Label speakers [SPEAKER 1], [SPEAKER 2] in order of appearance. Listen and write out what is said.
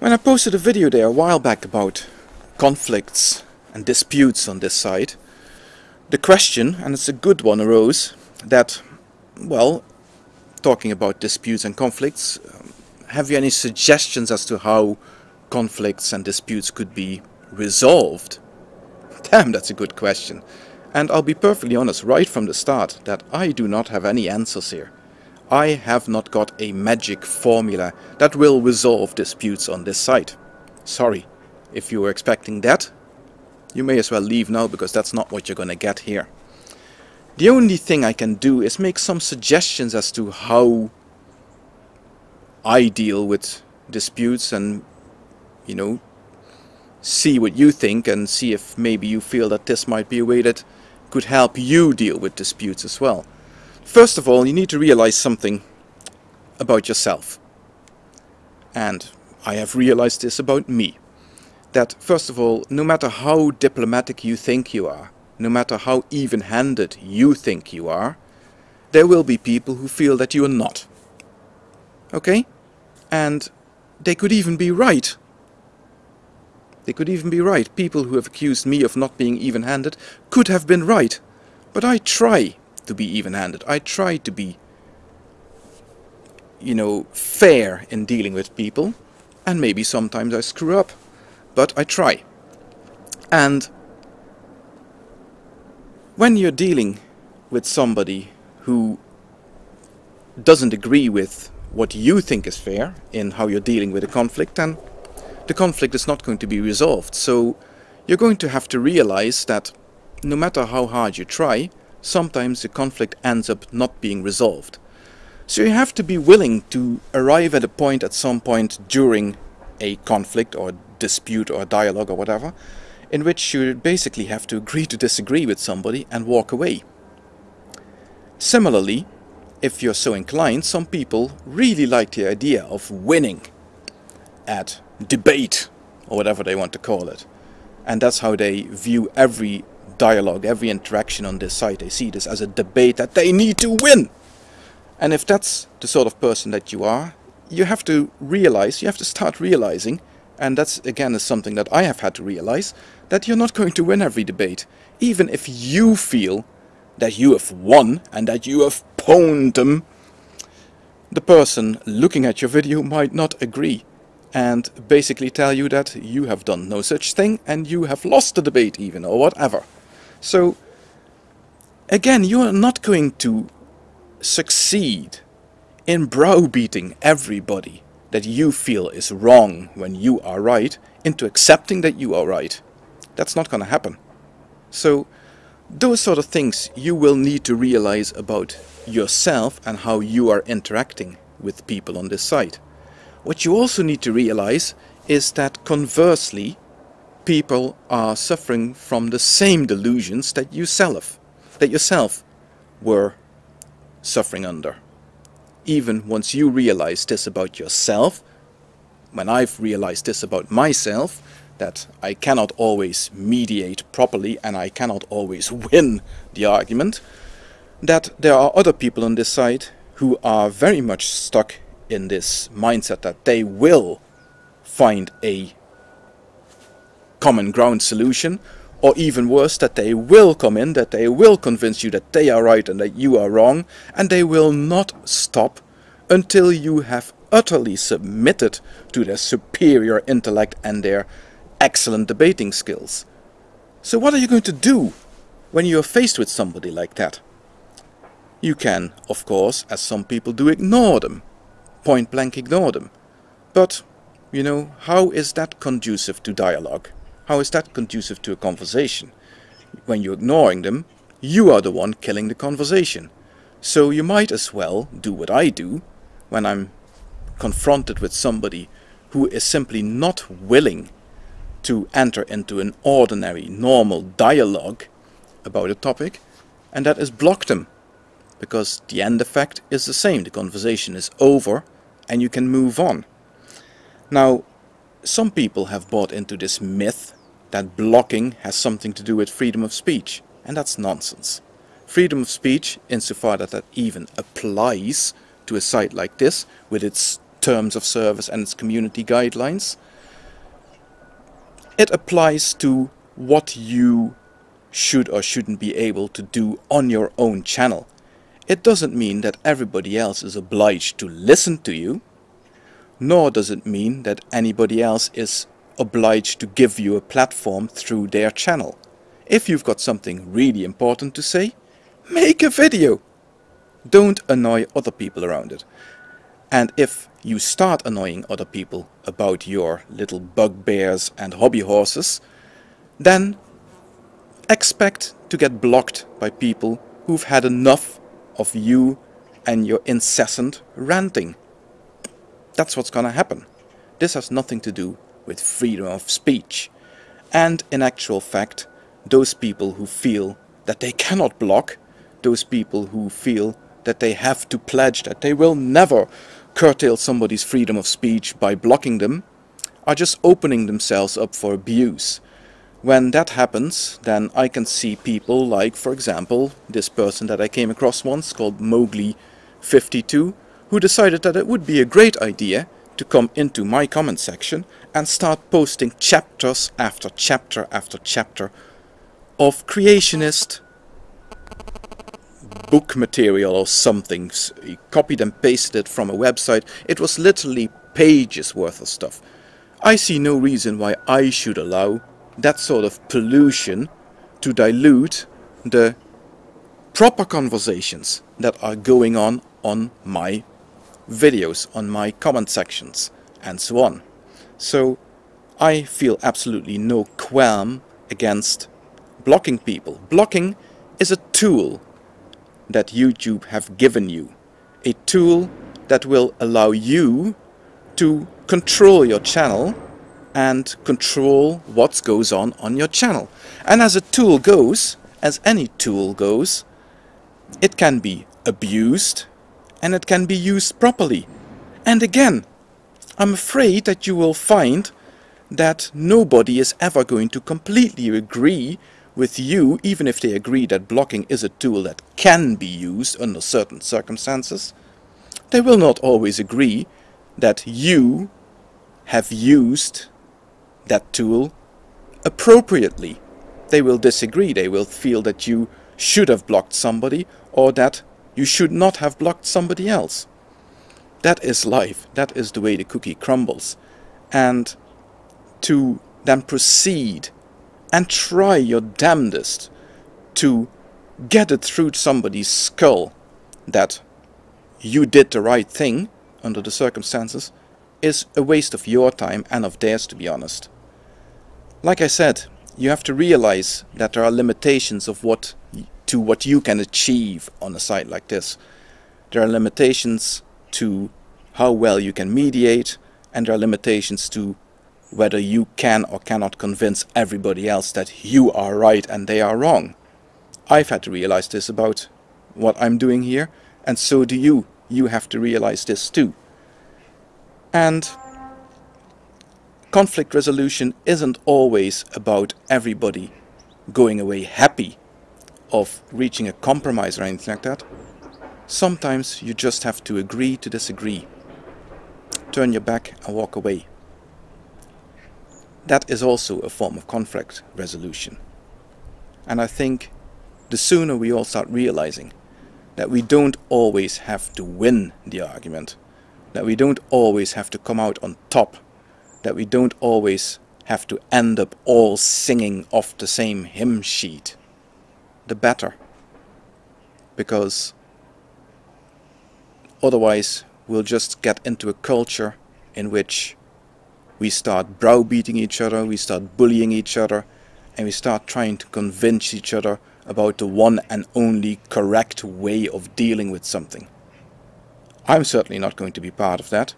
[SPEAKER 1] When I posted a video there a while back about conflicts and disputes on this site, the question, and it's a good one, arose that, well, talking about disputes and conflicts, um, have you any suggestions as to how conflicts and disputes could be resolved? Damn, that's a good question. And I'll be perfectly honest right from the start that I do not have any answers here. I have not got a magic formula that will resolve disputes on this site. Sorry, if you were expecting that, you may as well leave now because that's not what you're gonna get here. The only thing I can do is make some suggestions as to how I deal with disputes and, you know, see what you think and see if maybe you feel that this might be a way that could help you deal with disputes as well. First of all, you need to realize something about yourself. And I have realized this about me. That, first of all, no matter how diplomatic you think you are, no matter how even-handed you think you are, there will be people who feel that you are not. Okay? And they could even be right. They could even be right. People who have accused me of not being even-handed could have been right. But I try to be even-handed. I try to be, you know, fair in dealing with people. And maybe sometimes I screw up. But I try. And when you're dealing with somebody who doesn't agree with what you think is fair in how you're dealing with a conflict, then the conflict is not going to be resolved. So you're going to have to realize that no matter how hard you try, sometimes the conflict ends up not being resolved. So you have to be willing to arrive at a point at some point during a conflict or dispute or dialogue or whatever, in which you basically have to agree to disagree with somebody and walk away. Similarly, if you're so inclined, some people really like the idea of winning at debate or whatever they want to call it. And that's how they view every dialogue, every interaction on this site. They see this as a debate that they need to win. And if that's the sort of person that you are, you have to realize, you have to start realizing, and that's again is something that I have had to realize, that you're not going to win every debate. Even if you feel that you have won and that you have pwned them, the person looking at your video might not agree and basically tell you that you have done no such thing and you have lost the debate even or whatever. So again, you are not going to succeed in browbeating everybody that you feel is wrong when you are right into accepting that you are right. That's not going to happen. So those sort of things you will need to realize about yourself and how you are interacting with people on this site. What you also need to realize is that conversely, people are suffering from the same delusions that yourself, that yourself were suffering under. Even once you realize this about yourself, when I've realized this about myself, that I cannot always mediate properly and I cannot always win the argument, that there are other people on this side who are very much stuck in this mindset that they will find a common ground solution or even worse that they will come in, that they will convince you that they are right and that you are wrong and they will not stop until you have utterly submitted to their superior intellect and their excellent debating skills. So what are you going to do when you are faced with somebody like that? You can, of course, as some people do, ignore them. Point blank ignore them. But, you know, how is that conducive to dialogue? How is that conducive to a conversation? When you're ignoring them, you are the one killing the conversation. So you might as well do what I do when I'm confronted with somebody who is simply not willing to enter into an ordinary, normal dialogue about a topic, and that is block them. Because the end effect is the same, the conversation is over and you can move on. Now, some people have bought into this myth that blocking has something to do with freedom of speech. And that's nonsense. Freedom of speech, insofar that that even applies to a site like this, with its terms of service and its community guidelines. It applies to what you should or shouldn't be able to do on your own channel. It doesn't mean that everybody else is obliged to listen to you, nor does it mean that anybody else is obliged to give you a platform through their channel. If you've got something really important to say, make a video. Don't annoy other people around it. And if you start annoying other people about your little bugbears and hobby horses, then expect to get blocked by people who've had enough of you and your incessant ranting. That's what's gonna happen. This has nothing to do with freedom of speech. And in actual fact, those people who feel that they cannot block, those people who feel that they have to pledge that they will never curtail somebody's freedom of speech by blocking them, are just opening themselves up for abuse when that happens, then I can see people like, for example, this person that I came across once called Mowgli52, who decided that it would be a great idea to come into my comment section and start posting chapters after chapter after chapter of creationist book material or something. He copied and pasted it from a website. It was literally pages worth of stuff. I see no reason why I should allow that sort of pollution to dilute the proper conversations that are going on on my videos, on my comment sections and so on. So I feel absolutely no qualm against blocking people. Blocking is a tool that YouTube have given you. A tool that will allow you to control your channel and control what goes on on your channel. And as a tool goes, as any tool goes, it can be abused and it can be used properly. And again, I'm afraid that you will find that nobody is ever going to completely agree with you, even if they agree that blocking is a tool that can be used under certain circumstances. They will not always agree that you have used that tool appropriately. They will disagree. They will feel that you should have blocked somebody or that you should not have blocked somebody else. That is life. That is the way the cookie crumbles. And to then proceed and try your damnedest to get it through somebody's skull that you did the right thing under the circumstances is a waste of your time and of theirs to be honest. Like I said, you have to realize that there are limitations of what to what you can achieve on a site like this. There are limitations to how well you can mediate and there are limitations to whether you can or cannot convince everybody else that you are right and they are wrong. I've had to realize this about what I'm doing here and so do you. You have to realize this too. And conflict resolution isn't always about everybody going away happy of reaching a compromise or anything like that. Sometimes you just have to agree to disagree. Turn your back and walk away. That is also a form of conflict resolution. And I think the sooner we all start realizing that we don't always have to win the argument, that we don't always have to come out on top that we don't always have to end up all singing off the same hymn sheet, the better. Because otherwise we'll just get into a culture in which we start browbeating each other, we start bullying each other, and we start trying to convince each other about the one and only correct way of dealing with something. I'm certainly not going to be part of that.